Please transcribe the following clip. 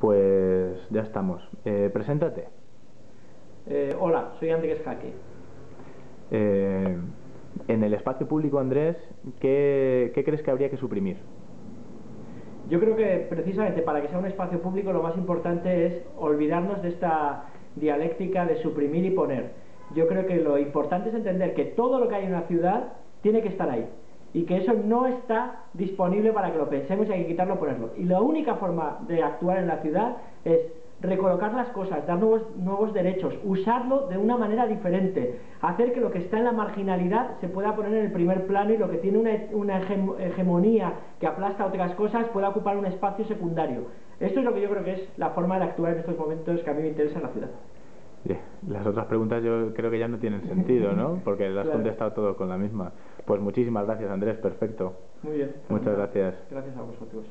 Pues ya estamos. Eh, preséntate. Eh, hola, soy Andrés Jaque. Eh, en el espacio público, Andrés, ¿qué, ¿qué crees que habría que suprimir? Yo creo que precisamente para que sea un espacio público lo más importante es olvidarnos de esta dialéctica de suprimir y poner. Yo creo que lo importante es entender que todo lo que hay en una ciudad tiene que estar ahí y que eso no está disponible para que lo pensemos y hay que quitarlo ponerlo. Y la única forma de actuar en la ciudad es recolocar las cosas, dar nuevos, nuevos derechos, usarlo de una manera diferente, hacer que lo que está en la marginalidad se pueda poner en el primer plano y lo que tiene una, una hegemonía que aplasta otras cosas pueda ocupar un espacio secundario. Esto es lo que yo creo que es la forma de actuar en estos momentos que a mí me interesa en la ciudad. Las otras preguntas yo creo que ya no tienen sentido, ¿no? Porque las has contestado todo con la misma. Pues muchísimas gracias, Andrés. Perfecto. Muy bien. Muchas gracias. Gracias a vosotros.